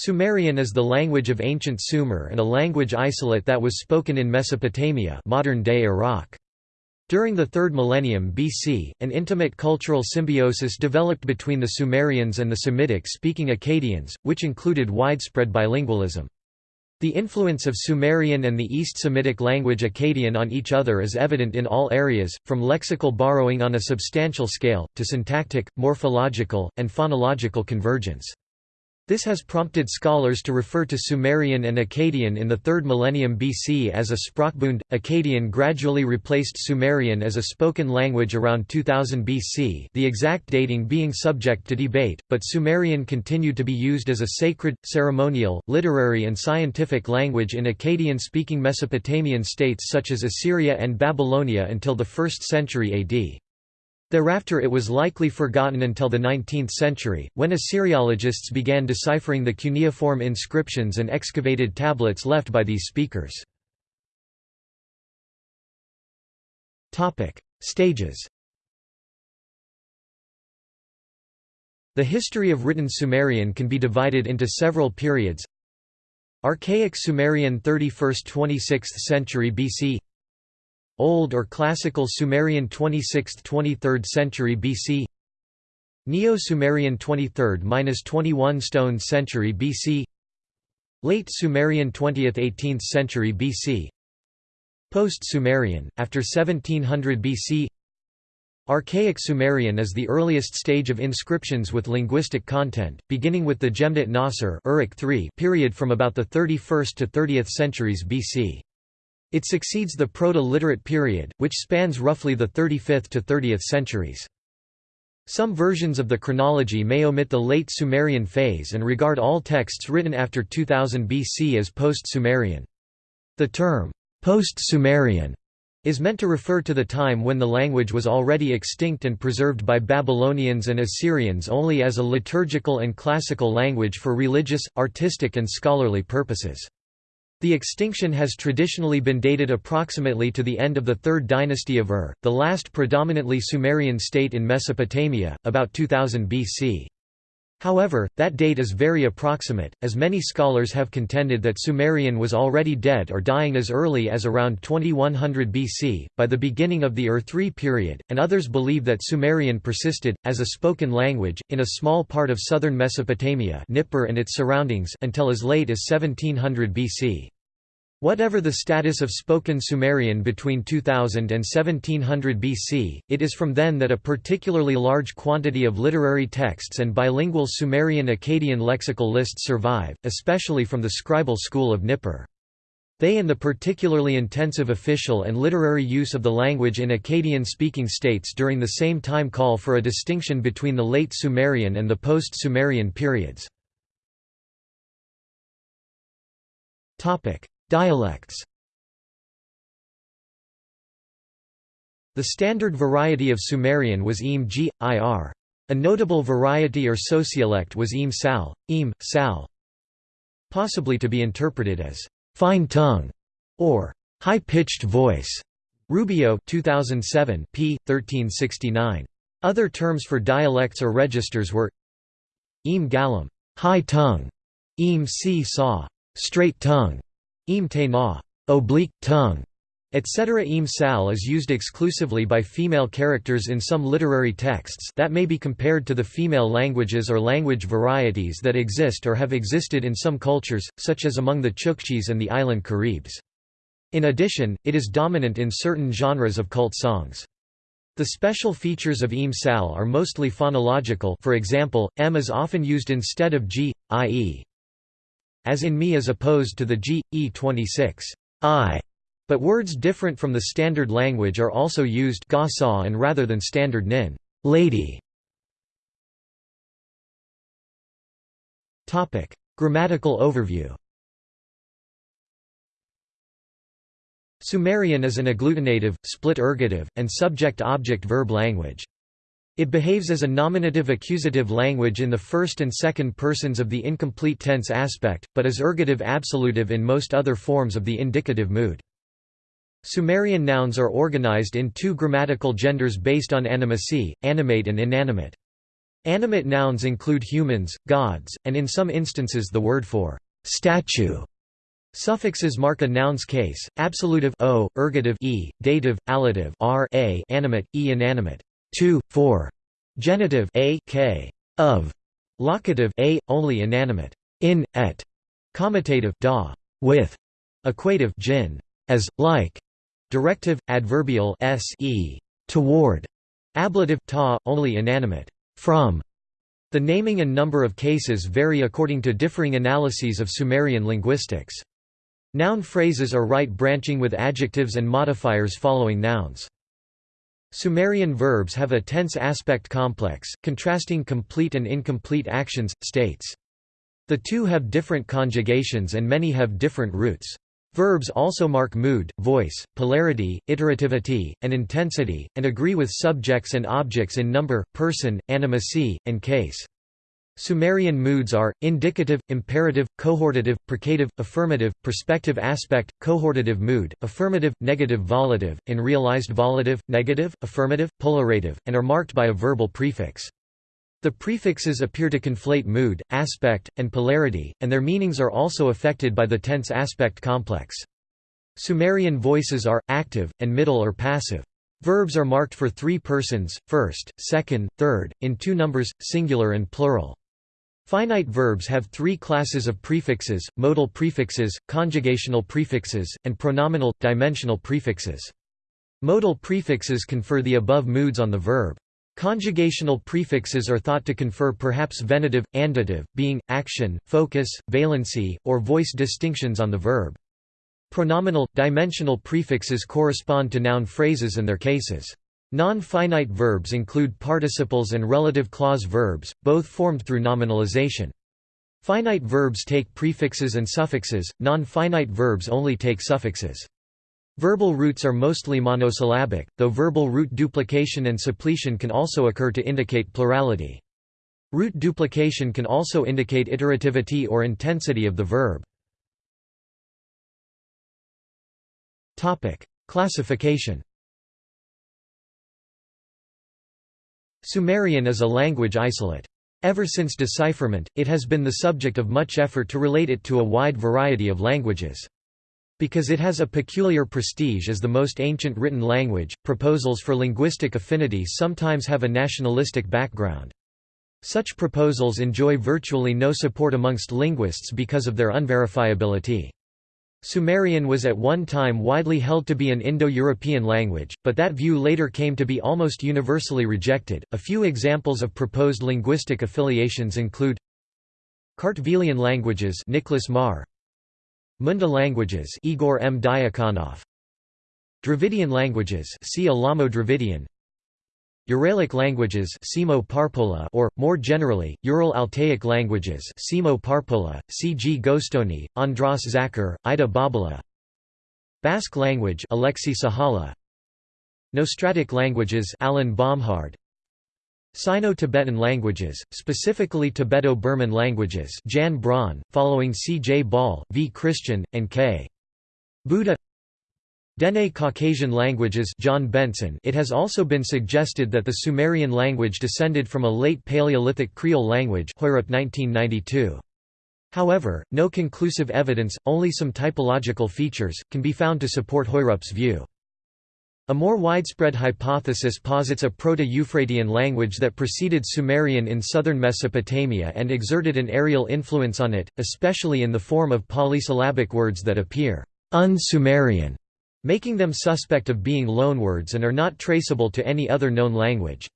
Sumerian is the language of ancient Sumer and a language isolate that was spoken in Mesopotamia modern-day Iraq. During the 3rd millennium BC, an intimate cultural symbiosis developed between the Sumerians and the Semitic-speaking Akkadians, which included widespread bilingualism. The influence of Sumerian and the East Semitic language Akkadian on each other is evident in all areas, from lexical borrowing on a substantial scale, to syntactic, morphological, and phonological convergence. This has prompted scholars to refer to Sumerian and Akkadian in the 3rd millennium BC as a Sprachbund. Akkadian gradually replaced Sumerian as a spoken language around 2000 BC, the exact dating being subject to debate, but Sumerian continued to be used as a sacred, ceremonial, literary, and scientific language in Akkadian speaking Mesopotamian states such as Assyria and Babylonia until the 1st century AD. Thereafter it was likely forgotten until the 19th century, when Assyriologists began deciphering the cuneiform inscriptions and excavated tablets left by these speakers. Stages The history of written Sumerian can be divided into several periods Archaic Sumerian 31st–26th century BC Old or Classical Sumerian 26th–23rd century BC Neo-Sumerian 23rd–21 stone century BC Late Sumerian 20th–18th century BC Post-Sumerian, after 1700 BC Archaic Sumerian is the earliest stage of inscriptions with linguistic content, beginning with the Jemdet Nasr period from about the 31st to 30th centuries BC. It succeeds the Proto-Literate period, which spans roughly the 35th to 30th centuries. Some versions of the chronology may omit the late Sumerian phase and regard all texts written after 2000 BC as post-Sumerian. The term, post-Sumerian, is meant to refer to the time when the language was already extinct and preserved by Babylonians and Assyrians only as a liturgical and classical language for religious, artistic and scholarly purposes. The extinction has traditionally been dated approximately to the end of the Third Dynasty of Ur, the last predominantly Sumerian state in Mesopotamia, about 2000 BC. However, that date is very approximate, as many scholars have contended that Sumerian was already dead or dying as early as around 2100 BC, by the beginning of the Ur-3 period, and others believe that Sumerian persisted, as a spoken language, in a small part of southern Mesopotamia Nippur and its surroundings until as late as 1700 BC. Whatever the status of spoken Sumerian between 2000 and 1700 BC, it is from then that a particularly large quantity of literary texts and bilingual Sumerian-Akkadian lexical lists survive, especially from the scribal school of Nippur. They and the particularly intensive official and literary use of the language in Akkadian-speaking states during the same time call for a distinction between the late Sumerian and the post-Sumerian periods. Dialects The standard variety of Sumerian was Im G, Ir. A notable variety or sociolect was Im Sal, Im, Sal. Possibly to be interpreted as fine tongue or high-pitched voice. Rubio 2007 p. 1369. Other terms for dialects or registers were Im Galam, high tongue, Im Si Sa, straight tongue, Im te oblique tongue, etc. Im sal is used exclusively by female characters in some literary texts that may be compared to the female languages or language varieties that exist or have existed in some cultures, such as among the Chukchis and the island Caribs. In addition, it is dominant in certain genres of cult songs. The special features of Im sal are mostly phonological for example, m is often used instead of g, i.e as in me as opposed to the g, e26 I, but words different from the standard language are also used ga and rather than standard nin lady. Topic: Grammatical overview. Sumerian is an agglutinative, split ergative, and subject-object-verb language. It behaves as a nominative accusative language in the first and second persons of the incomplete tense aspect, but is ergative absolutive in most other forms of the indicative mood. Sumerian nouns are organized in two grammatical genders based on animacy, animate and inanimate. Animate nouns include humans, gods, and in some instances the word for statue. Suffixes mark a noun's case: absolutive o, ergative e, dative, allative r, a, animate, e, inanimate, to, for, genitive a, k, of, locative a, only inanimate, in, et, commutative da, with, equative jin, as, like, directive, adverbial s, e, toward, ablative ta, only inanimate, from. The naming and number of cases vary according to differing analyses of Sumerian linguistics. Noun phrases are right branching with adjectives and modifiers following nouns. Sumerian verbs have a tense aspect complex, contrasting complete and incomplete actions, states. The two have different conjugations and many have different roots. Verbs also mark mood, voice, polarity, iterativity, and intensity, and agree with subjects and objects in number, person, animacy, and case. Sumerian moods are, indicative, imperative, cohortative, precative, affirmative, perspective aspect, cohortative mood, affirmative, negative volative, in realized volative, negative, affirmative, polarative, and are marked by a verbal prefix. The prefixes appear to conflate mood, aspect, and polarity, and their meanings are also affected by the tense aspect complex. Sumerian voices are, active, and middle or passive. Verbs are marked for three persons, first, second, third, in two numbers, singular and plural. Finite verbs have three classes of prefixes, modal prefixes, conjugational prefixes, and pronominal, dimensional prefixes. Modal prefixes confer the above moods on the verb. Conjugational prefixes are thought to confer perhaps venitive, andative, being, action, focus, valency, or voice distinctions on the verb. Pronominal, dimensional prefixes correspond to noun phrases and their cases. Non-finite verbs include participles and relative clause verbs, both formed through nominalization. Finite verbs take prefixes and suffixes, non-finite verbs only take suffixes. Verbal roots are mostly monosyllabic, though verbal root duplication and suppletion can also occur to indicate plurality. Root duplication can also indicate iterativity or intensity of the verb. Classification Sumerian is a language isolate. Ever since decipherment, it has been the subject of much effort to relate it to a wide variety of languages. Because it has a peculiar prestige as the most ancient written language, proposals for linguistic affinity sometimes have a nationalistic background. Such proposals enjoy virtually no support amongst linguists because of their unverifiability. Sumerian was at one time widely held to be an Indo-European language, but that view later came to be almost universally rejected. A few examples of proposed linguistic affiliations include Kartvelian languages Nicholas Marr Munda languages Igor M. Diakonoff Dravidian languages see Elamo-Dravidian Uralic languages or, more generally, Ural-Altaic languages Simo Parpola, C.G. Gostony, Andras Zakar, Ida Bobula Basque language Aleksi Sahala Nostratic languages Alan Bomhard Sino-Tibetan languages, specifically Tibeto-Burman languages Jan Braun, following C. J. Ball, V. Christian, and K. Bouda Dene Caucasian languages John Bengtson It has also been suggested that the Sumerian language descended from a late Paleolithic Creole language 1992. However, no conclusive evidence, only some typological features, can be found to support Hoyrup's view. A more widespread hypothesis posits a Proto-Euphratean language that preceded Sumerian in southern Mesopotamia and exerted an areal influence on it, especially in the form of polysyllabic words that appear un-Sumerian making them suspect of being loanwords and are not traceable to any other known language.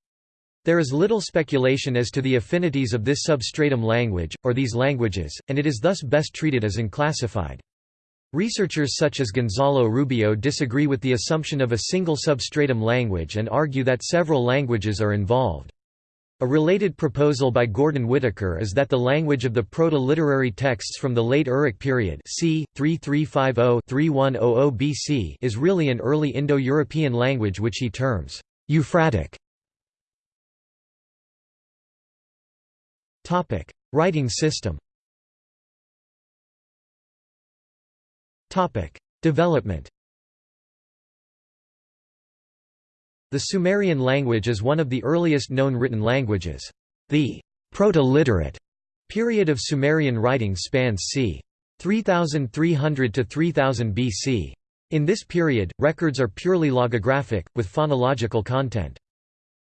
There is little speculation as to the affinities of this substratum language, or these languages, and it is thus best treated as unclassified. Researchers such as Gonzalo Rubio disagree with the assumption of a single substratum language and argue that several languages are involved. A related proposal by Gordon Whittaker is that the language of the proto-literary texts from the late Uruk period c. 3350-3100 BC is really an early Indo-European language which he terms Euphratic. Topic: Writing system Topic: Development The Sumerian language is one of the earliest known written languages. The Proto-Literate period of Sumerian writing spans c. 3300 to 3000 BC. In this period, records are purely logographic, with phonological content.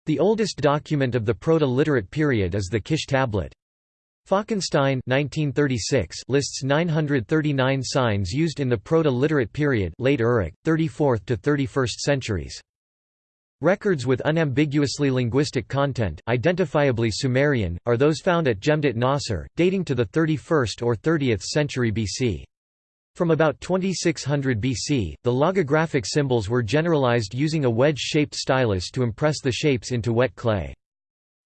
The oldest document of the Proto-Literate period is the Kish tablet. Falkenstein 1936 lists 939 signs used in the Proto-Literate period late Uruk, 34th to 31st centuries. Records with unambiguously linguistic content identifiably Sumerian, are those found at Jemdet Nasr, dating to the 31st or 30th century BC. From about 2600 BC, the logographic symbols were generalized using a wedge-shaped stylus to impress the shapes into wet clay.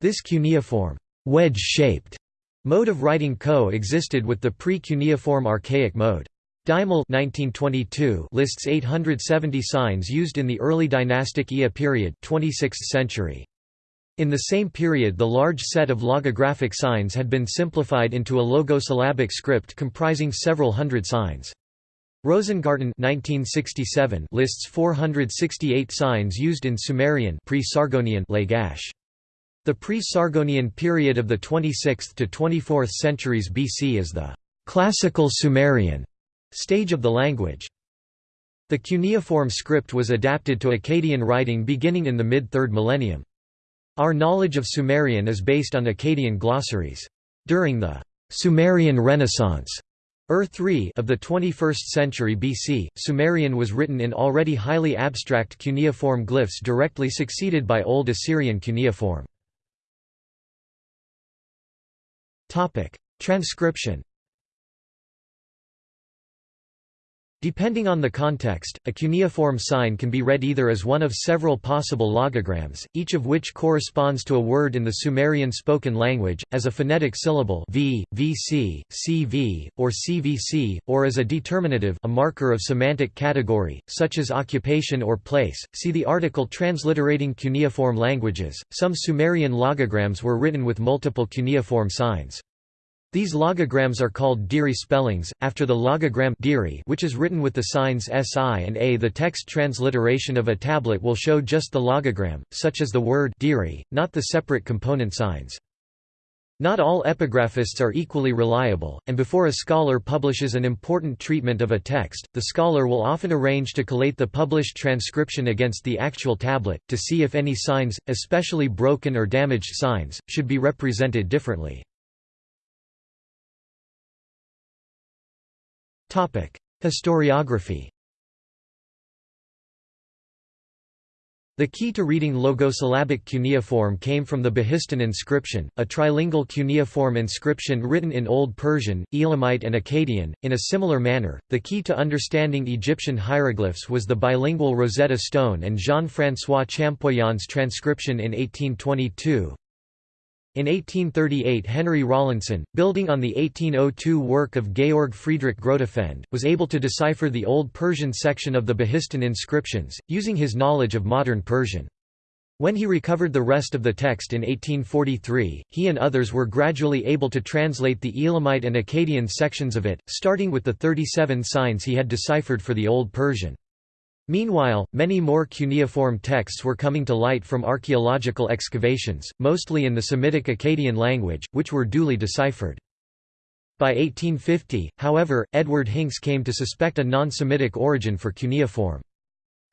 This cuneiform wedge-shaped Mode of writing co-existed with the pre-cuneiform archaic mode. Deimel 1922 lists 870 signs used in the early dynastic Ea period 26th century. In the same period the large set of logographic signs had been simplified into a logosyllabic script comprising several hundred signs. Rosengarten 1967 lists 468 signs used in Sumerian pre-Sargonian Lagash. The pre-Sargonian period of the 26th to 24th centuries BC is the «classical Sumerian» stage of the language. The cuneiform script was adapted to Akkadian writing beginning in the mid-3rd millennium. Our knowledge of Sumerian is based on Akkadian glossaries. During the «Sumerian Renaissance» er Ur III of the 21st century BC, Sumerian was written in already highly abstract cuneiform glyphs directly succeeded by Old Assyrian cuneiform. Transcription. Depending on the context, a cuneiform sign can be read either as one of several possible logograms, each of which corresponds to a word in the Sumerian spoken language, as a phonetic syllable v, vc, cv, or cvc, or as a determinative a marker of semantic category, such as occupation or place. See the article Transliterating cuneiform languages. Some Sumerian logograms were written with multiple cuneiform signs. These logograms are called Diri spellings, after the logogram Diri which is written with the signs Si and A. The text transliteration of a tablet will show just the logogram, such as the word Diri, not the separate component signs. Not all epigraphists are equally reliable, and before a scholar publishes an important treatment of a text, the scholar will often arrange to collate the published transcription against the actual tablet, to see if any signs, especially broken or damaged signs, should be represented differently. Historiography The key to reading logosyllabic cuneiform came from the Behistun inscription, a trilingual cuneiform inscription written in Old Persian, Elamite and Akkadian. In a similar manner, the key to understanding Egyptian hieroglyphs was the bilingual Rosetta Stone and Jean-François Champollions transcription in 1822, in 1838 Henry Rawlinson, building on the 1802 work of Georg Friedrich Grotefend, was able to decipher the Old Persian section of the Behistun inscriptions, using his knowledge of modern Persian. When he recovered the rest of the text in 1843, he and others were gradually able to translate the Elamite and Akkadian sections of it, starting with the 37 signs he had deciphered for the Old Persian. Meanwhile, many more cuneiform texts were coming to light from archaeological excavations, mostly in the Semitic Akkadian language, which were duly deciphered. By 1850, however, Edward Hincks came to suspect a non-Semitic origin for cuneiform.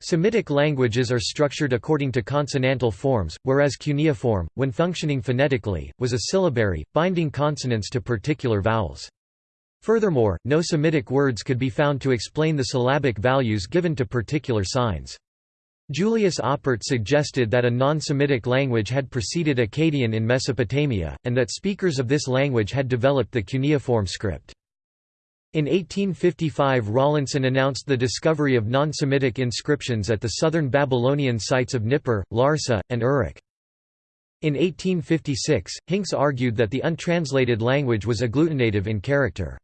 Semitic languages are structured according to consonantal forms, whereas cuneiform, when functioning phonetically, was a syllabary, binding consonants to particular vowels. Furthermore, no Semitic words could be found to explain the syllabic values given to particular signs. Julius Oppert suggested that a non-Semitic language had preceded Akkadian in Mesopotamia, and that speakers of this language had developed the cuneiform script. In 1855 Rawlinson announced the discovery of non-Semitic inscriptions at the southern Babylonian sites of Nippur, Larsa, and Uruk. In 1856, Hincks argued that the untranslated language was agglutinative in character.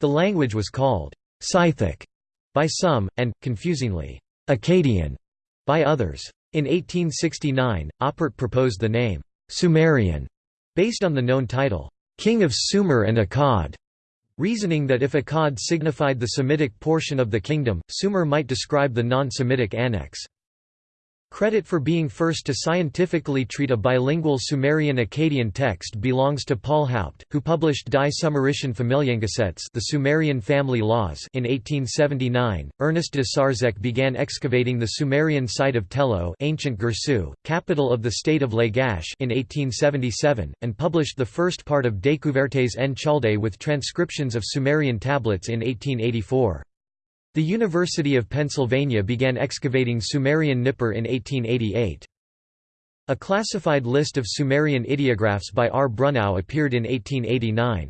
The language was called Scythic by some, and, confusingly, Akkadian by others. In 1869, Oppert proposed the name Sumerian, based on the known title, King of Sumer and Akkad, reasoning that if Akkad signified the Semitic portion of the kingdom, Sumer might describe the non-Semitic annex. Credit for being first to scientifically treat a bilingual Sumerian-Akkadian text belongs to Paul Haupt, who published Die Sumerischen Familiengesetze the Sumerian Family Laws in 1879. Ernest de Sarzec began excavating the Sumerian site of Tello ancient Girsu, capital of the state of Lagash in 1877, and published the first part of Découvertes en Chaldée with transcriptions of Sumerian tablets in 1884. The University of Pennsylvania began excavating Sumerian Nippur in 1888. A classified list of Sumerian ideographs by R. Brunnow appeared in 1889.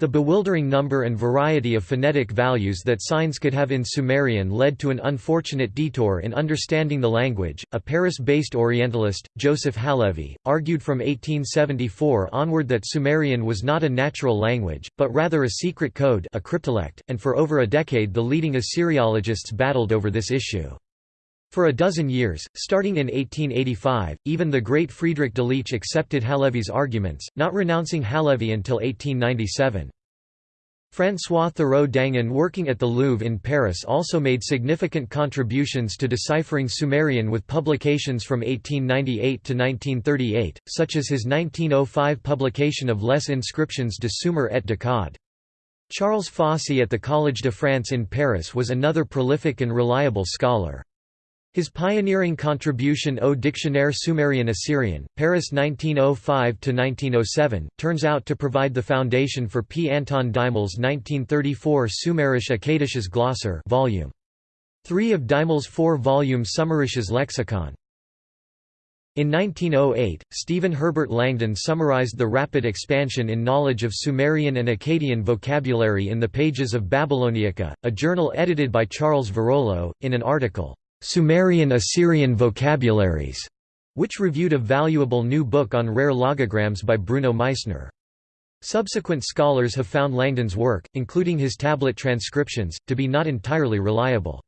The bewildering number and variety of phonetic values that signs could have in Sumerian led to an unfortunate detour in understanding the language. A Paris-based Orientalist, Joseph Halevy, argued from 1874 onward that Sumerian was not a natural language, but rather a secret code, a cryptolect, and for over a decade the leading Assyriologists battled over this issue. For a dozen years, starting in 1885, even the great Friedrich Delitzsch accepted Halevy's arguments, not renouncing Halevy until 1897. François Thureau-Dangin working at the Louvre in Paris also made significant contributions to deciphering Sumerian with publications from 1898 to 1938, such as his 1905 publication of Les inscriptions de Sumer et d'Akkad. Charles Fossey at the Collège de France in Paris was another prolific and reliable scholar. His pioneering contribution Au Dictionnaire Sumerian Assyrian, Paris 1905–1907, turns out to provide the foundation for P. Anton Deimel's 1934 Sumerisch Akkadisches Glossar volume. 3 of Deimel's four-volume Sumerisches Lexikon. In 1908, Stephen Herbert Langdon summarized the rapid expansion in knowledge of Sumerian and Akkadian vocabulary in the pages of Babyloniaca, a journal edited by Charles Virolleaud, in an article, Sumerian Assyrian Vocabularies, which reviewed a valuable new book on rare logograms by Bruno Meissner. Subsequent scholars have found Langdon's work, including his tablet transcriptions, to be not entirely reliable.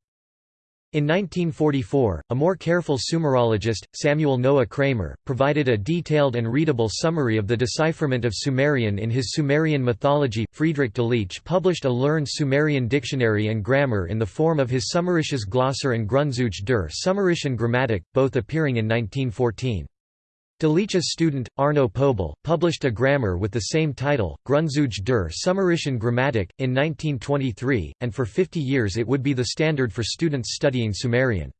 In 1944, a more careful Sumerologist, Samuel Noah Kramer, provided a detailed and readable summary of the decipherment of Sumerian in his Sumerian mythology. Friedrich Delitzsch published a learned Sumerian dictionary and grammar in the form of his Sumerisches Glossar and Grundzüge der Sumerischen Grammatik, both appearing in 1914. Delitzsch's student, Arno Poebel, published a grammar with the same title, Grundzüge der Sumerischen Grammatik, in 1923, and for 50 years it would be the standard for students studying Sumerian.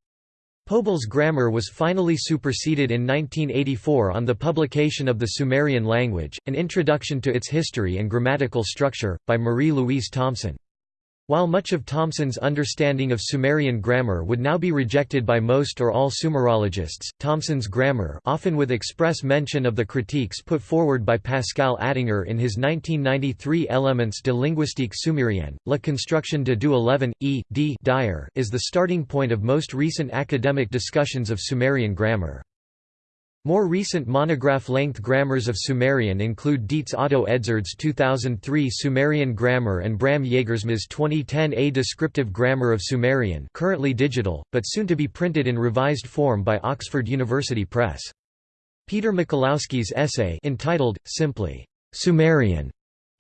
Poebel's grammar was finally superseded in 1984 on the publication of the Sumerian language, An Introduction to its History and Grammatical Structure, by Marie-Louise Thomson. While much of Thomson's understanding of Sumerian grammar would now be rejected by most or all Sumerologists, Thomson's grammar often with express mention of the critiques put forward by Pascal Attinger in his 1993 Elements de linguistique sumérienne, La construction de deux eleven, E. D. Dyer is the starting point of most recent academic discussions of Sumerian grammar. More recent monograph-length grammars of Sumerian include Dietz Otto Edzard's 2003 Sumerian Grammar and Bram Jagersma's 2010 A Descriptive Grammar of Sumerian currently digital, but soon to be printed in revised form by Oxford University Press. Peter Michalowski's essay entitled, simply, "'Sumerian'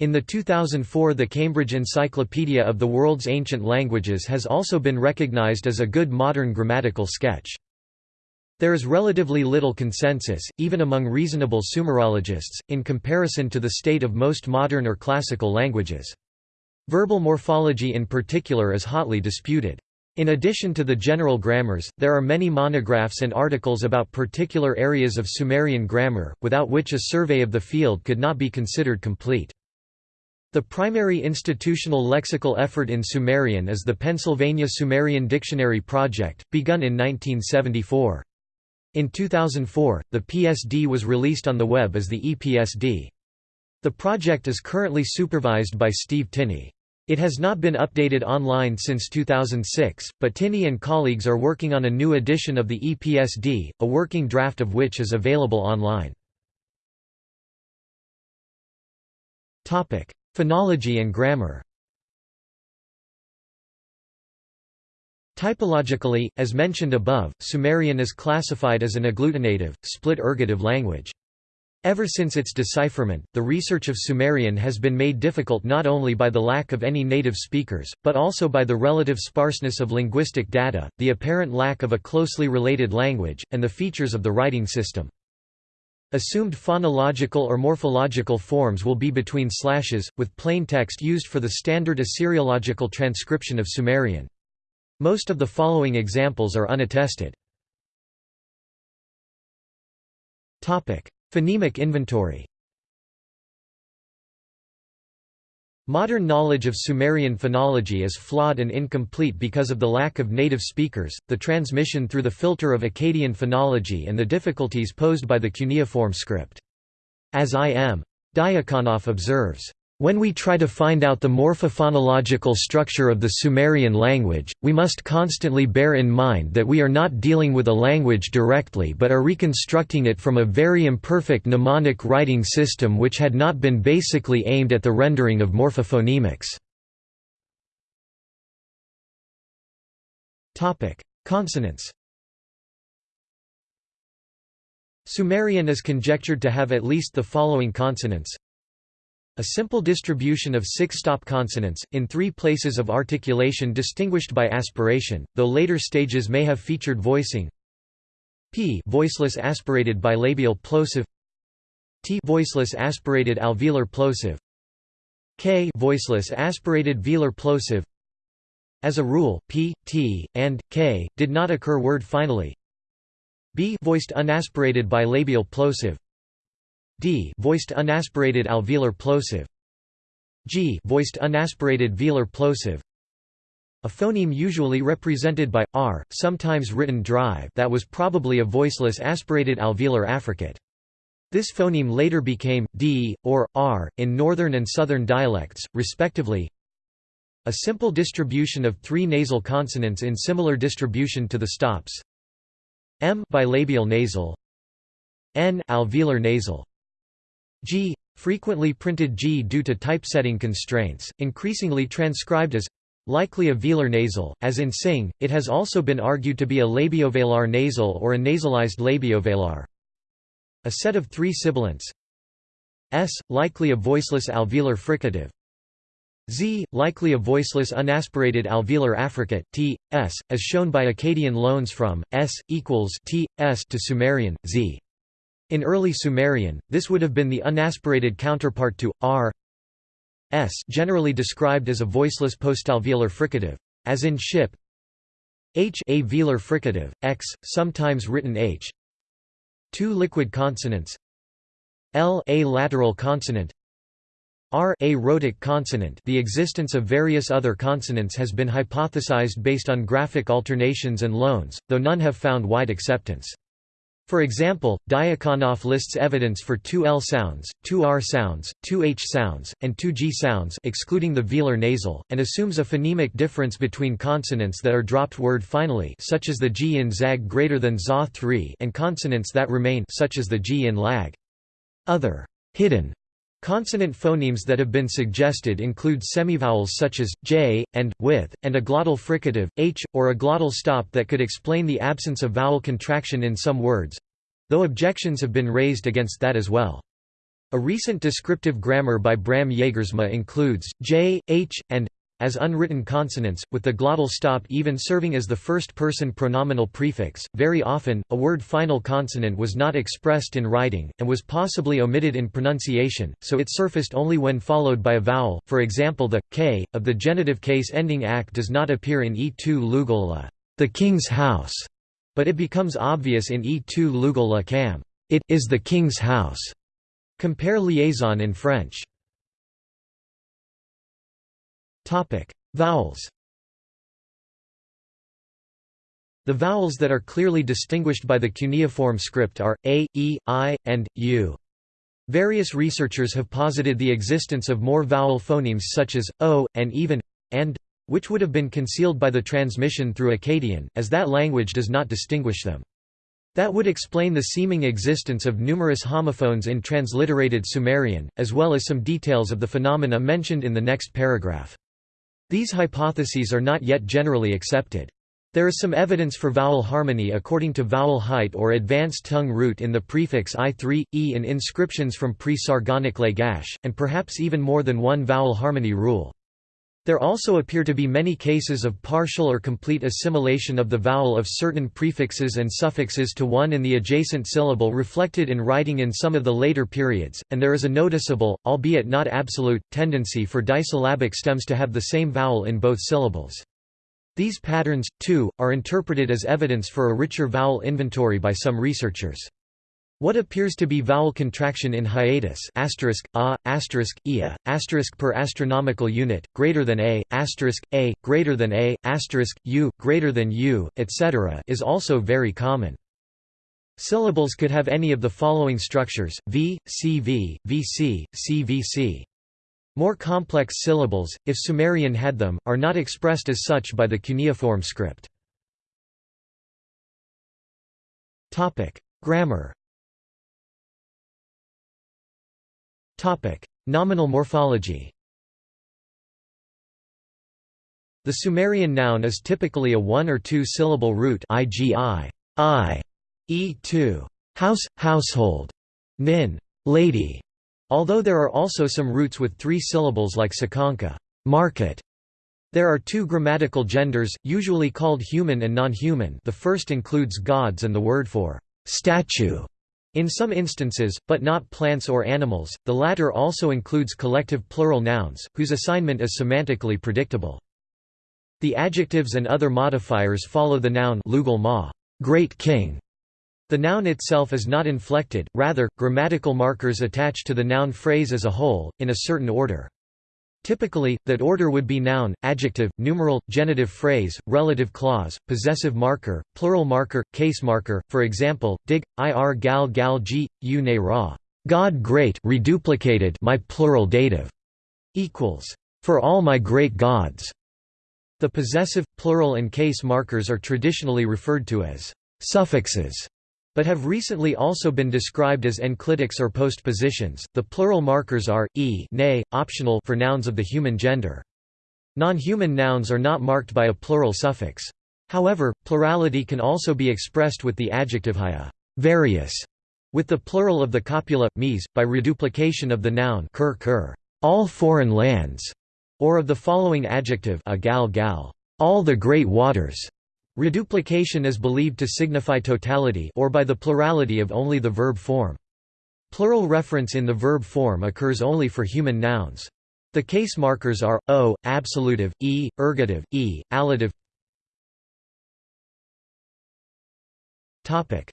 in the 2004 The Cambridge Encyclopedia of the World's Ancient Languages has also been recognized as a good modern grammatical sketch. There is relatively little consensus, even among reasonable Sumerologists, in comparison to the state of most modern or classical languages. Verbal morphology in particular is hotly disputed. In addition to the general grammars, there are many monographs and articles about particular areas of Sumerian grammar, without which a survey of the field could not be considered complete. The primary institutional lexical effort in Sumerian is the Pennsylvania Sumerian Dictionary Project, begun in 1974. In 2004, the PSD was released on the web as the ePSD. The project is currently supervised by Steve Tinney. It has not been updated online since 2006, but Tinney and colleagues are working on a new edition of the ePSD, a working draft of which is available online. Phonology and grammar Typologically, as mentioned above, Sumerian is classified as an agglutinative, split ergative language. Ever since its decipherment, the research of Sumerian has been made difficult not only by the lack of any native speakers, but also by the relative sparseness of linguistic data, the apparent lack of a closely related language, and the features of the writing system. Assumed phonological or morphological forms will be between slashes, with plain text used for the standard Assyriological transcription of Sumerian. Most of the following examples are unattested. Topic: Phonemic inventory Modern knowledge of Sumerian phonology is flawed and incomplete because of the lack of native speakers, the transmission through the filter of Akkadian phonology and the difficulties posed by the cuneiform script. As I. M. Diakonoff observes, when we try to find out the morphophonological structure of the Sumerian language, we must constantly bear in mind that we are not dealing with a language directly but are reconstructing it from a very imperfect mnemonic writing system which had not been basically aimed at the rendering of morphophonemics. Consonants Sumerian is conjectured to have at least the following consonants a simple distribution of six-stop consonants, in three places of articulation distinguished by aspiration, though later stages may have featured voicing. P voiceless aspirated bilabial plosive. T voiceless aspirated alveolar plosive. K voiceless aspirated velar plosive. As a rule, p, t, and k did not occur word finally. b voiced unaspirated bilabial plosive d voiced unaspirated alveolar plosive. G voiced unaspirated velar plosive. A phoneme usually represented by r sometimes written drive that was probably a voiceless aspirated alveolar affricate. This phoneme later became d or r in northern and southern dialects respectively. A simple distribution of three nasal consonants in similar distribution to the stops. M bilabial nasal. N alveolar nasal G frequently printed G due to typesetting constraints, increasingly transcribed as likely a velar nasal, as in sing, it has also been argued to be a labiovelar nasal or a nasalized labiovelar. A set of three sibilants S, likely a voiceless alveolar fricative Z, likely a voiceless unaspirated alveolar affricate T, S, as shown by Akkadian loans from, S, equals T, S to Sumerian, Z. In early Sumerian, this would have been the unaspirated counterpart to r s generally described as a voiceless postalveolar fricative, as in ship h a velar fricative, x, sometimes written h. Two liquid consonants l a lateral consonant r a rhotic consonant the existence of various other consonants has been hypothesized based on graphic alternations and loans, though none have found wide acceptance. For example, Diakonoff lists evidence for two L sounds, two R sounds, two H sounds, and two G sounds excluding the velar nasal, and assumes a phonemic difference between consonants that are dropped word finally such as the G in zag greater than za 3 and consonants that remain such as the G in lag. Other hidden Consonant phonemes that have been suggested include semivowels such as j and with, and a glottal fricative h, or a glottal stop that could explain the absence of vowel contraction in some words, though objections have been raised against that as well. A recent descriptive grammar by Bram Jagersma includes j, h, and as unwritten consonants, with the glottal stop even serving as the first-person pronominal prefix. Very often, a word final consonant was not expressed in writing, and was possibly omitted in pronunciation, so it surfaced only when followed by a vowel. For example, the k of the genitive case ending ak does not appear in E2 Lugola, the king's house, but it becomes obvious in E2 Lugola cam, it is the king's house. Compare liaison in French. Vowels The vowels that are clearly distinguished by the cuneiform script are, a, e, i, and, u. Various researchers have posited the existence of more vowel phonemes such as, o, and even, and, which would have been concealed by the transmission through Akkadian, as that language does not distinguish them. That would explain the seeming existence of numerous homophones in transliterated Sumerian, as well as some details of the phenomena mentioned in the next paragraph. These hypotheses are not yet generally accepted. There is some evidence for vowel harmony according to vowel height or advanced tongue root in the prefix i3, e in inscriptions from pre-Sargonic Lagash, and perhaps even more than one vowel harmony rule. There also appear to be many cases of partial or complete assimilation of the vowel of certain prefixes and suffixes to one in the adjacent syllable reflected in writing in some of the later periods, and there is a noticeable, albeit not absolute, tendency for disyllabic stems to have the same vowel in both syllables. These patterns, too, are interpreted as evidence for a richer vowel inventory by some researchers. What appears to be vowel contraction in hiatus asterisk, a, asterisk, ia, asterisk per astronomical unit, greater than a, asterisk, a, greater than a, asterisk, u, greater than u, etc. is also very common. Syllables could have any of the following structures, v, cv, vc, cvc. More complex syllables, if Sumerian had them, are not expressed as such by the cuneiform script. Grammar Nominal morphology. The Sumerian noun is typically a one- or two-syllable root igi, i, e2, house, household, nin, lady, Although there are also some roots with three syllables like sakanka market". There are two grammatical genders, usually called human and non-human. The first includes gods and the word for «statue» in some instances, but not plants or animals, the latter also includes collective plural nouns, whose assignment is semantically predictable. The adjectives and other modifiers follow the noun lugal ma, great king, the noun itself is not inflected, rather, grammatical markers attach to the noun phrase as a whole, in a certain order. Typically, that order would be noun, adjective, numeral, genitive phrase, relative clause, possessive marker, plural marker, case marker. For example, dig ir gal gal g u ne ra. God great reduplicated my plural dative equals for all my great gods. The possessive, plural and case markers are traditionally referred to as suffixes but have recently also been described as enclitics or postpositions. The plural markers are e, ne, optional for nouns of the human gender. Non-human nouns are not marked by a plural suffix. However, plurality can also be expressed with the adjective haya, various, with the plural of the copula mies by reduplication of the noun kur kur, all foreign lands, or of the following adjective a gal gal, all the great waters. Reduplication is believed to signify totality or by the plurality of only the verb form. Plural reference in the verb form occurs only for human nouns. The case markers are o, absolutive, e, ergative, e, allative. Topic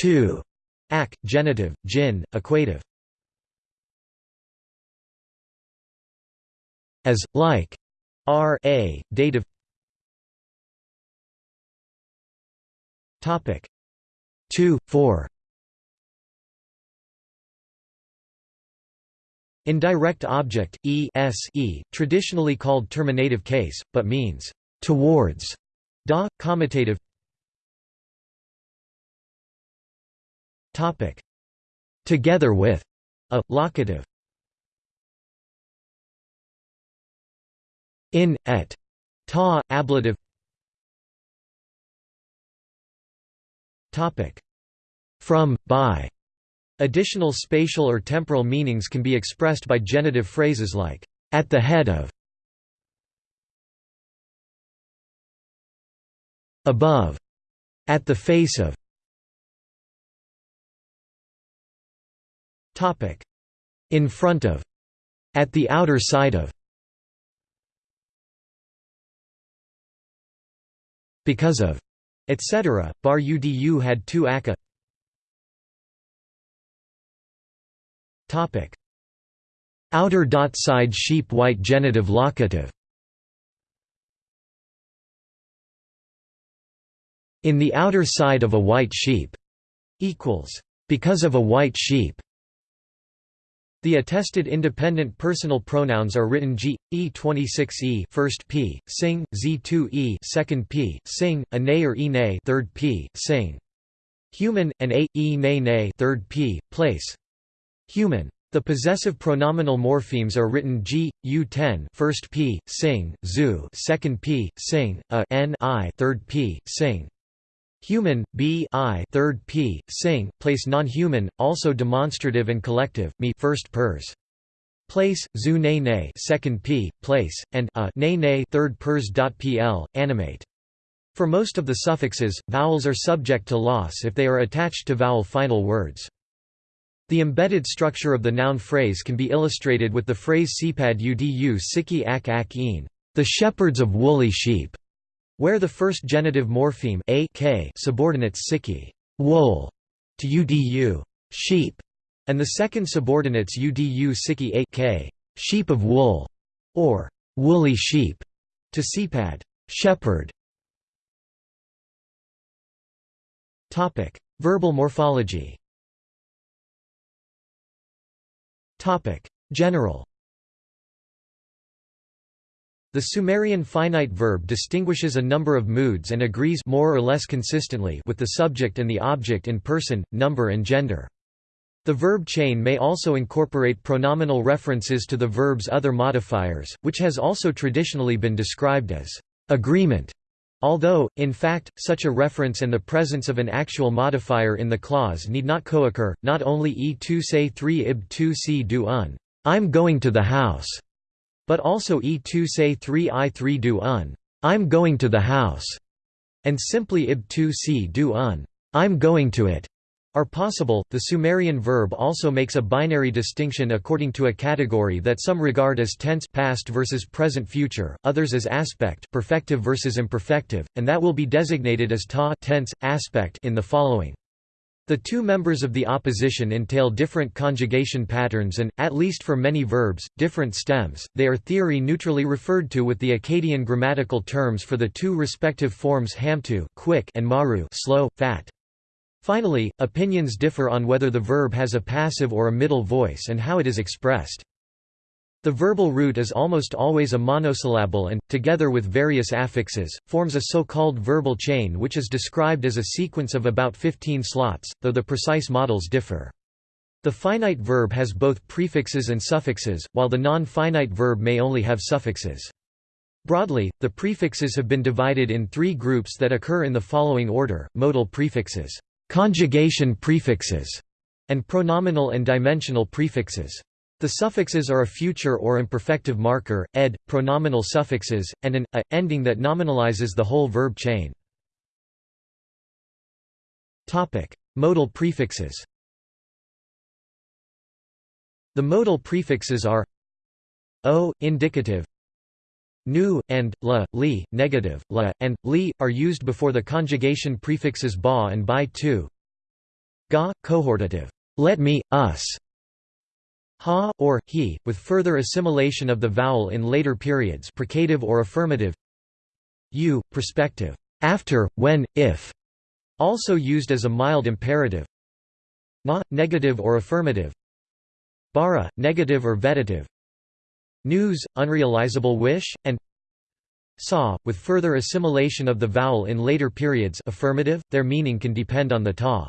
2. Ak, genitive, jin, equative. As, like. R a, dative. Topic 2, 4 Indirect object, e s e, traditionally called terminative case, but means towards, da, commutative. Topic, together with, a, locative. In, et, ta, ablative. From, by. Additional spatial or temporal meanings can be expressed by genitive phrases like, at the head of, above, at the face of. In front of, at the outer side of. Because of etc. Bar Udu had two Akka. Topic: Outer dot side sheep white genitive locative. In the outer side of a white sheep equals because of a white sheep. The attested independent personal pronouns are written g, e26e first p, sing, z2e second p, sing, a nay or e nay third p, sing. Human, and a, e nay nay third p, place. Human. The possessive pronominal morphemes are written g, u10 first p, sing, zu second p, sing, a n i third p, sing. Human, b i third p, sing, place non-human, also demonstrative and collective, me first pers. Place, zu ne ne second p, place, and a ne ne third pers. pl, animate. For most of the suffixes, vowels are subject to loss if they are attached to vowel final words. The embedded structure of the noun phrase can be illustrated with the phrase sepad udu siki ak ak een, the shepherds of woolly sheep, where the first genitive morpheme a k subordinates siki wool to udu sheep, and the second subordinates udu siki a k sheep of wool, or woolly sheep, to sepad shepherd. Topic: Verbal morphology. Topic: General The Sumerian finite verb distinguishes a number of moods and agrees more or less consistently with the subject and the object in person, number and gender. The verb chain may also incorporate pronominal references to the verb's other modifiers, which has also traditionally been described as agreement Although, in fact, such a reference and the presence of an actual modifier in the clause need not co-occur, not only e2 say 3 ib 2 c do un, I'm going to the house, but also e2 say 3 i 3 do un, I'm going to the house, and simply ib 2 c do un, I'm going to it are possible. The Sumerian verb also makes a binary distinction according to a category that some regard as tense past versus present future, others as aspect perfective versus imperfective, and that will be designated as ta tense, aspect in the following. The two members of the opposition entail different conjugation patterns and, at least for many verbs, different stems. They are theory neutrally referred to with the Akkadian grammatical terms for the two respective forms hamtu quick and maru slow, fat. Finally, opinions differ on whether the verb has a passive or a middle voice and how it is expressed. The verbal root is almost always a monosyllable and, together with various affixes, forms a so-called verbal chain which is described as a sequence of about 15 slots, though the precise models differ. The finite verb has both prefixes and suffixes, while the non-finite verb may only have suffixes. Broadly, the prefixes have been divided in three groups that occur in the following order, modal prefixes conjugation prefixes, and pronominal and dimensional prefixes. The suffixes are a future or imperfective marker, ed, pronominal suffixes, and an a ending that nominalizes the whole verb chain. Modal prefixes. The modal prefixes are o indicative nu, and, la, li, negative, la, and, li, are used before the conjugation prefixes ba and by too. Ga, cohortative, let me, us. Ha, or, he, with further assimilation of the vowel in later periods precative or affirmative. U, prospective, after, when, if, also used as a mild imperative. Na, negative or affirmative. Bara, negative or vetative news, unrealizable wish, and sa, with further assimilation of the vowel in later periods affirmative, their meaning can depend on the ta.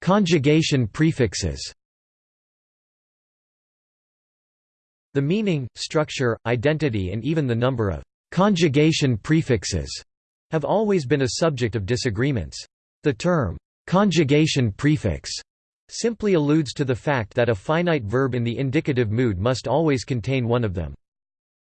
Conjugation prefixes The meaning, structure, identity and even the number of «conjugation prefixes» have always been a subject of disagreements. The term «conjugation prefix» simply alludes to the fact that a finite verb in the indicative mood must always contain one of them.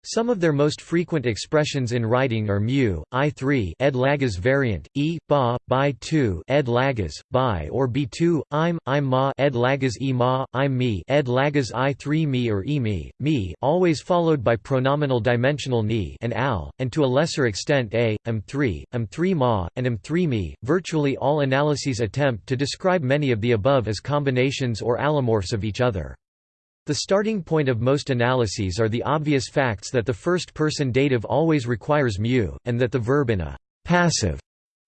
Some of their most frequent expressions in writing are mu, i3 ed lagas variant, e, ba, by 2 ed lagas, by or b2, im, im ma ed lagas e ma, im me ed lagas i3 me or e me, me always followed by pronominal dimensional ni and al, and to a lesser extent a, m3, m3 ma, and m3 me. Virtually all analyses attempt to describe many of the above as combinations or allomorphs of each other. The starting point of most analyses are the obvious facts that the first-person dative always requires mu, and that the verb in a passive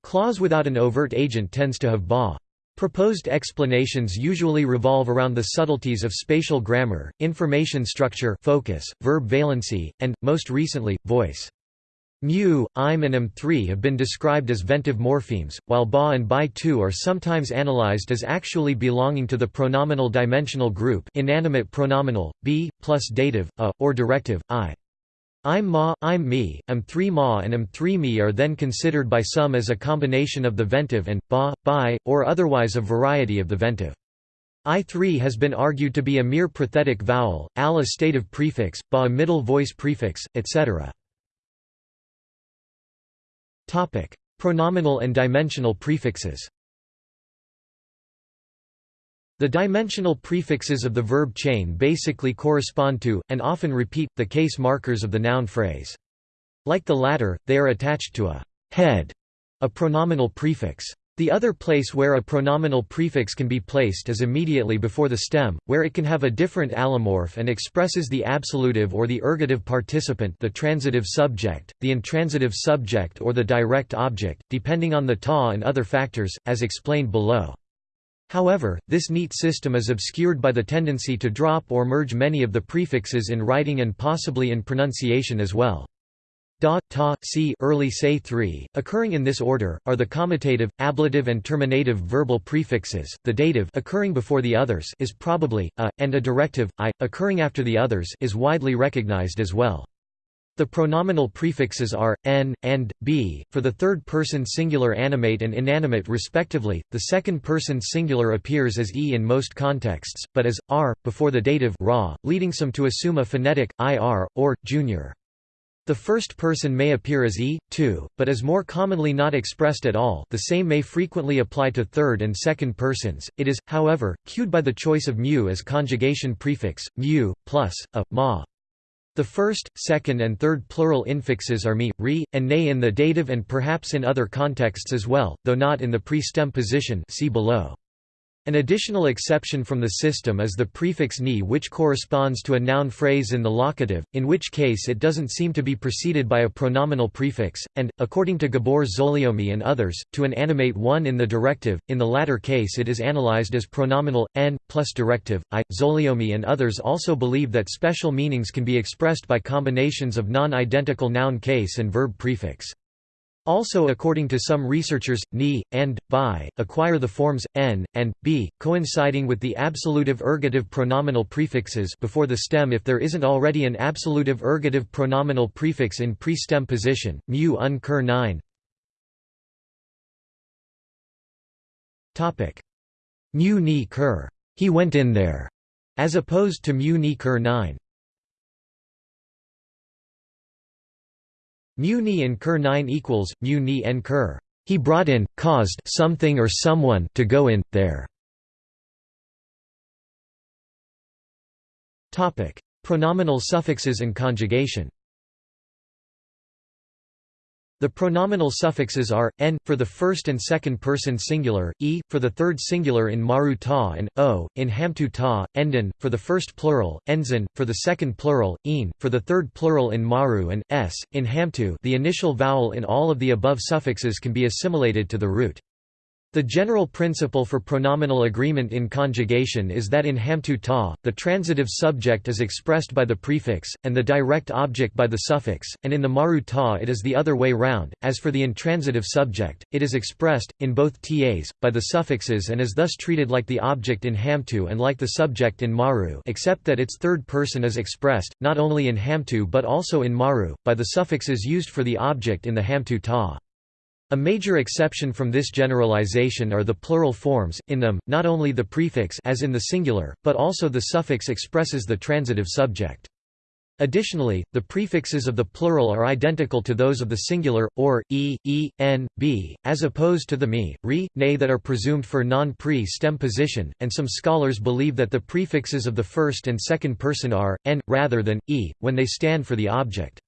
clause without an overt agent tends to have ba. Proposed explanations usually revolve around the subtleties of spatial grammar, information structure focus, verb valency, and, most recently, voice. Mu, im and m3 have been described as ventive morphemes, while ba and bi2 are sometimes analyzed as actually belonging to the pronominal dimensional group inanimate pronominal, b, plus dative, a, or directive, i. I'm ma, I'm me, m3 ma and m3 me are then considered by some as a combination of the ventive and, ba, bi, or otherwise a variety of the ventive. I3 has been argued to be a mere prothetic vowel, al a stative prefix, ba a middle voice prefix, etc. Pronominal and dimensional prefixes the dimensional prefixes of the verb chain basically correspond to, and often repeat, the case markers of the noun phrase. Like the latter, they are attached to a head, a pronominal prefix. The other place where a pronominal prefix can be placed is immediately before the stem, where it can have a different allomorph and expresses the absolutive or the ergative participant the transitive subject, the intransitive subject or the direct object, depending on the ta and other factors, as explained below. However, this neat system is obscured by the tendency to drop or merge many of the prefixes in writing and possibly in pronunciation as well. Da, ta, si early say 3, occurring in this order, are the comitative, ablative and terminative verbal prefixes, the dative occurring before the others is probably, a, and a directive, i, occurring after the others is widely recognized as well. The pronominal prefixes are n and b for the third person singular animate and inanimate respectively. The second person singular appears as e in most contexts, but as r before the dative ra, leading some to assume a phonetic ir or junior. The first person may appear as e, too, but is more commonly not expressed at all the same may frequently apply to third and second persons, it is, however, cued by the choice of mu as conjugation prefix, mu, plus, a, ma. The first, second and third plural infixes are me, re, and ne in the dative and perhaps in other contexts as well, though not in the pre-stem position see below. An additional exception from the system is the prefix ni which corresponds to a noun phrase in the locative, in which case it doesn't seem to be preceded by a pronominal prefix, and, according to Gabor Zólyomi and others, to an animate one in the directive, in the latter case it is analyzed as pronominal, n, plus directive, i. Zólyomi and others also believe that special meanings can be expressed by combinations of non-identical noun case and verb prefix. Also according to some researchers, ni, and, bi, acquire the forms, n, and, b, coinciding with the absolutive ergative pronominal prefixes before the stem if there isn't already an absolutive ergative pronominal prefix in pre-stem position, mu un cur 9 Mu ni cur. He went in there, as opposed to mu ni cur 9. Mu ni in Ker 9 equals, mu ni en Ker. He brought in, caused something or someone to go in, there. Pronominal suffixes and conjugation the pronominal suffixes are, n, for the first and second person singular, e, for the third singular in maru ta and, o, in hamtu ta, endon, for the first plural, enzin, for the second plural, een, for the third plural in maru and, s, in hamtu the initial vowel in all of the above suffixes can be assimilated to the root. The general principle for pronominal agreement in conjugation is that in hamtu ta, the transitive subject is expressed by the prefix, and the direct object by the suffix, and in the maru ta it is the other way round. As for the intransitive subject, it is expressed, in both tas, by the suffixes and is thus treated like the object in hamtu and like the subject in maru except that its third person is expressed, not only in hamtu but also in maru, by the suffixes used for the object in the hamtu ta. A major exception from this generalization are the plural forms, in them, not only the prefix as in the singular, but also the suffix expresses the transitive subject. Additionally, the prefixes of the plural are identical to those of the singular, or, e, e, n, b, as opposed to the me, re, ne that are presumed for non-pre-stem position, and some scholars believe that the prefixes of the first and second person are, n, rather than, e, when they stand for the object.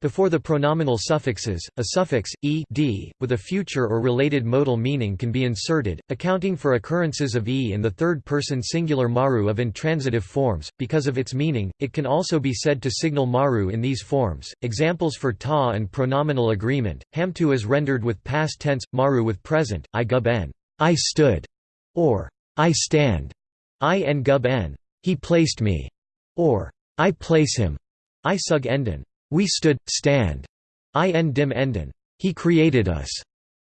Before the pronominal suffixes, a suffix, e d, with a future or related modal meaning can be inserted, accounting for occurrences of e in the third-person singular maru of intransitive forms. Because of its meaning, it can also be said to signal maru in these forms. Examples for ta and pronominal agreement: hamtu is rendered with past tense, maru with present, i gub en, I stood, or I stand, i en gub en, he placed me, or I place him, I sug enden. We stood, stand. in dim enden, he created us,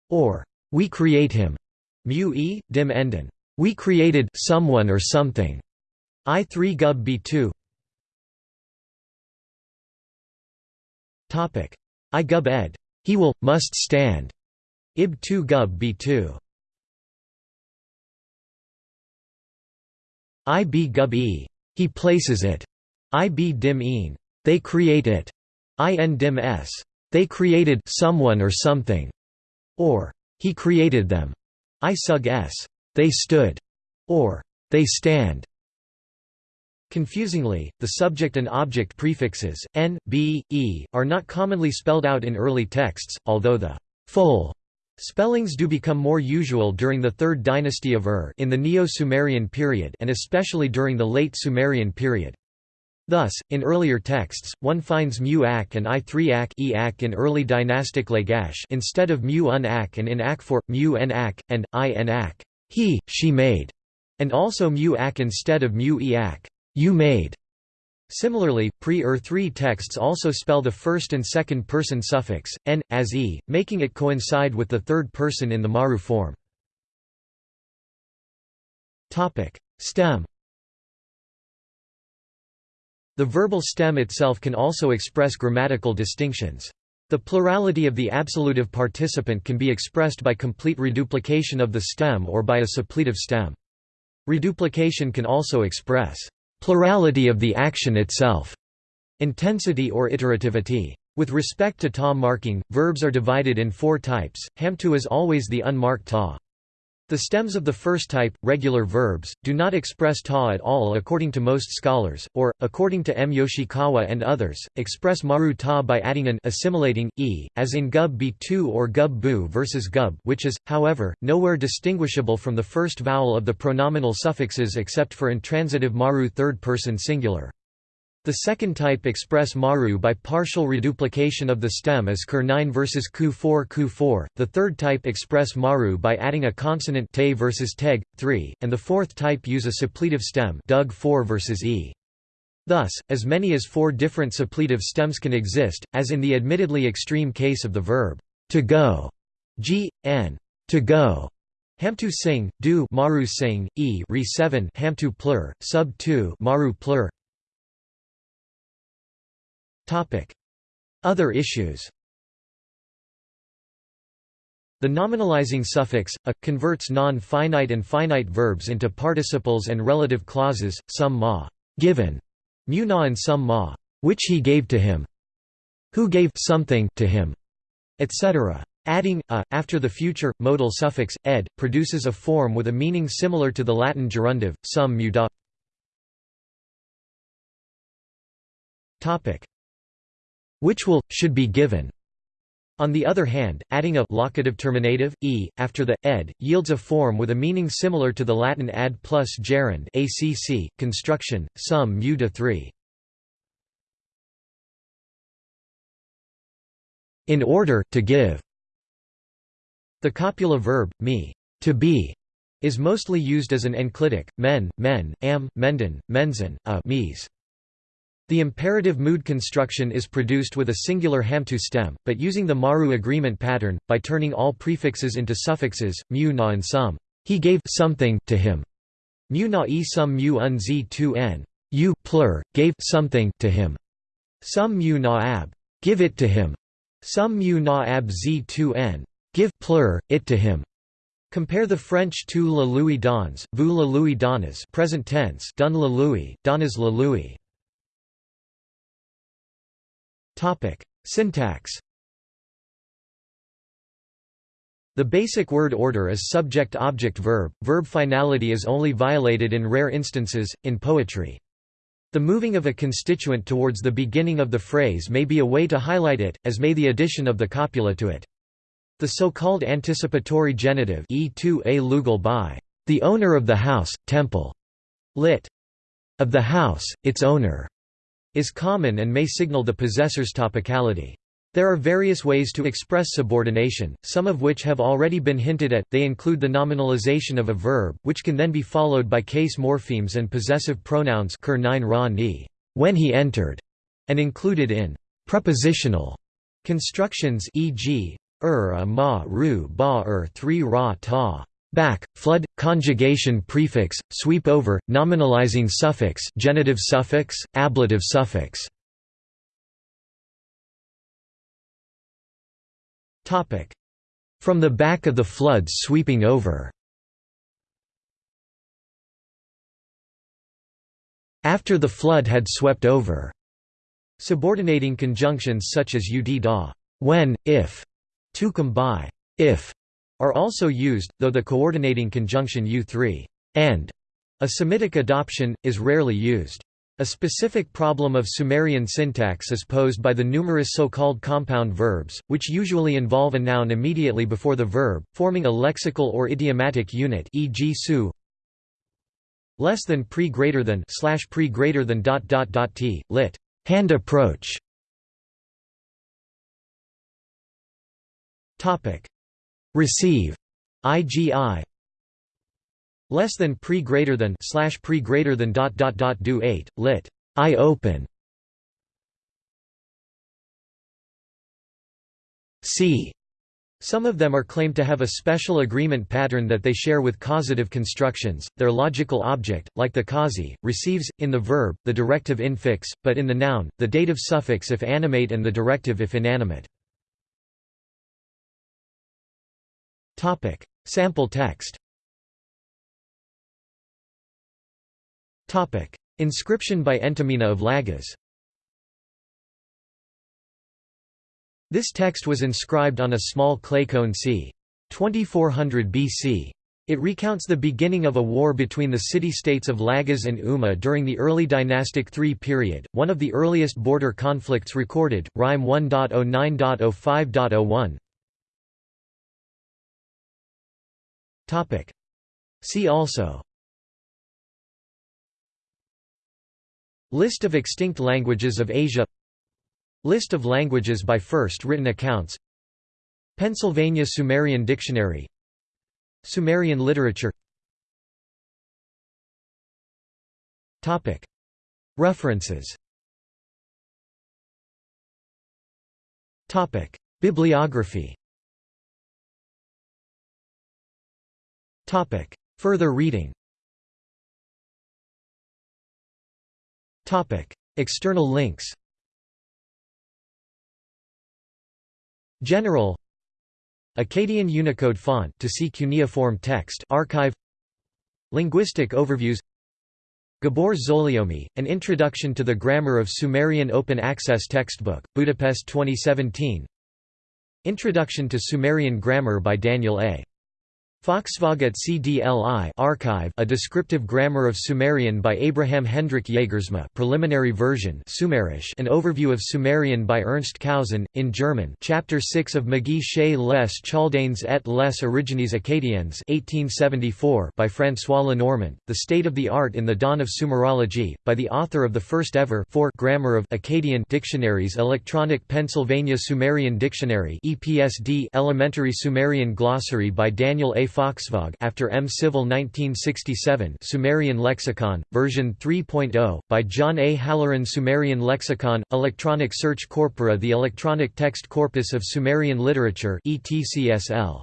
or we create him. Mu e, dim enden, we created someone or something. I3 gub b2 Topic I gub ed. He will, must stand. Ib 2 gub b2 IB gub e. He places it. IB dim een. They create it. In dim s. They created someone or something. Or he created them. I sug s. They stood. Or they stand. Confusingly, the subject and object prefixes, n, b, e, are not commonly spelled out in early texts, although the full Spellings do become more usual during the Third Dynasty of Ur in the Neo-Sumerian period and especially during the Late Sumerian period. Thus, in earlier texts, one finds mu ak and i3 ak e ak in early dynastic Lagash instead of mu un ak and in ak for, mu n ak, and i n ak he, she made, and also mu ak instead of mu e ak you made. Similarly, pre-Ur 3 texts also spell the first and second person suffix, n, as e, making it coincide with the third person in the maru form. Stem The verbal stem itself can also express grammatical distinctions. The plurality of the absolutive participant can be expressed by complete reduplication of the stem or by a suppletive stem. Reduplication can also express Plurality of the action itself. Intensity or iterativity. With respect to ta marking, verbs are divided in four types. Hamtu is always the unmarked ta. The stems of the first type, regular verbs, do not express ta at all according to most scholars, or, according to M. Yoshikawa and others, express maru ta by adding an assimilating, e, as in gub b2 or gub bu versus gub which is, however, nowhere distinguishable from the first vowel of the pronominal suffixes except for intransitive maru third-person singular. The second type express maru by partial reduplication of the stem as kur 9 versus ku 4 ku 4, the third type express maru by adding a consonant te versus teg, 3, and the fourth type use a suppletive stem dug 4 versus e. Thus, as many as four different suppletive stems can exist, as in the admittedly extreme case of the verb to go, g, n, to go, Hamtu sing, do maru sing, e re 7 hamtu plur, sub 2 maru plur, other issues The nominalizing suffix, a, converts non-finite and finite verbs into participles and relative clauses, some ma given, mu na and some ma which he gave to him, who gave something to him, etc. Adding a after the future modal suffix ed produces a form with a meaning similar to the Latin gerundive, some muda. Topic: which will, should be given. On the other hand, adding a locative terminative, e, after the, ed, yields a form with a meaning similar to the Latin ad plus gerund acc, construction, sum mu de 3. In order, to give. The copula verb, me, to be, is mostly used as an enclitic, men, men, am, menden, mensen, a mes. The imperative mood construction is produced with a singular hamtu stem, but using the Maru agreement pattern, by turning all prefixes into suffixes, mu na and some. He gave something to him. Mu na e sum mu un z 2 n. You plur, gave something to him. Sum mu na ab. Give it to him. Sum mu na ab z 2 n. Give plur, it to him. Compare the French tu la louis dans, vous la louis donnes present tense dun la louis, donnes la louis. Topic: Syntax. The basic word order is subject-object-verb. Verb finality is only violated in rare instances in poetry. The moving of a constituent towards the beginning of the phrase may be a way to highlight it, as may the addition of the copula to it. The so-called anticipatory genitive e2a lugal by the owner of the house, temple, lit. of the house, its owner, is common and may signal the possessor's topicality. There are various ways to express subordination, some of which have already been hinted at, they include the nominalization of a verb, which can then be followed by case morphemes and possessive pronouns when he entered, and included in prepositional Constructions e.g. ur a ma ru ba ur 3 ra ta back, flood, conjugation prefix, sweep over, nominalizing suffix genitive suffix, ablative suffix. From the back of the floods sweeping over After the flood had swept over. Subordinating conjunctions such as ud da when, if, to come by, if, are also used, though the coordinating conjunction u3 and, a Semitic adoption, is rarely used. A specific problem of Sumerian syntax is posed by the numerous so-called compound verbs, which usually involve a noun immediately before the verb, forming a lexical or idiomatic unit e.g. su less than pre greater than slash pre greater than dot dot dot t lit hand approach topic receive igi less than pre greater than slash pre greater than dot dot dot do 8 lit i open c some of them are claimed to have a special agreement pattern that they share with causative constructions. Their logical object, like the causee, receives, in the verb, the directive infix, but in the noun, the dative suffix if animate and the directive if inanimate. Sample text Topic: Inscription by Entemena of Lagas. This text was inscribed on a small clay cone c. 2400 BC. It recounts the beginning of a war between the city-states of Lagas and Umma during the early dynastic III period, one of the earliest border conflicts recorded, Rime 1.09.05.01. See also. List of extinct languages of Asia. List of languages by first written accounts. Pennsylvania Sumerian Dictionary. Sumerian literature. References. Bibliography Further reading. Topic: External links. General. Akkadian Unicode font to see cuneiform text archive. Linguistic overviews. Gabor Zólyomi, An Introduction to the Grammar of Sumerian Open Access Textbook, Budapest 2017 Introduction to Sumerian Grammar by Daniel A. Foxvog CDLI archive A Descriptive Grammar of Sumerian by Abraham Hendrik Jagersma preliminary version Sumerisch An Overview of Sumerian by Ernst Kausen, in German Chapter 6 of Magie chez les Chaldanes et les Origines Acadiens 1874 by François Lenormant, The State of the Art in the Dawn of Sumerology, by the author of the first ever Grammar of Akkadian dictionaries Electronic Pennsylvania Sumerian Dictionary EPSD Elementary Sumerian Glossary by Daniel A. Foxvog after M. Civil 1967 Sumerian Lexicon, version 3.0, by John A. Halloran Sumerian Lexicon, Electronic Search Corpora The Electronic Text Corpus of Sumerian Literature ETCSL.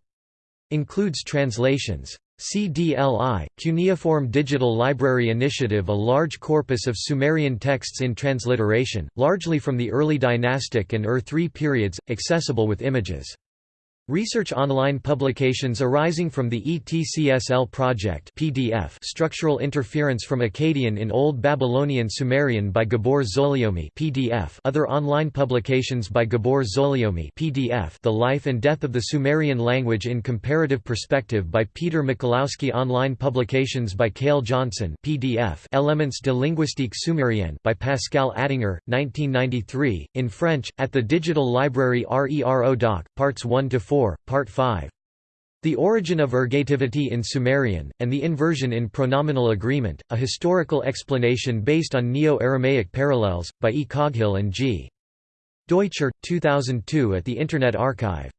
Includes translations. CDLI, Cuneiform Digital Library Initiative A large corpus of Sumerian texts in transliteration, largely from the early dynastic and Ur III periods, accessible with images. Research online publications arising from the ETCSL project PDF Structural Interference from Akkadian in Old Babylonian Sumerian by Gabor Zólyomi PDF Other online publications by Gabor Zólyomi PDF The Life and Death of the Sumerian Language in Comparative Perspective by Peter Michalowski Online publications by Cale Johnson PDF Elements de linguistique sumérienne by Pascal Attinger, 1993, in French, at the Digital Library RERO Doc, Parts 1–4 4, Part 5. The Origin of Ergativity in Sumerian, and the Inversion in Pronominal Agreement, a historical explanation based on Neo-Aramaic parallels, by E. Coghill and G. Deutscher, 2002 at the Internet Archive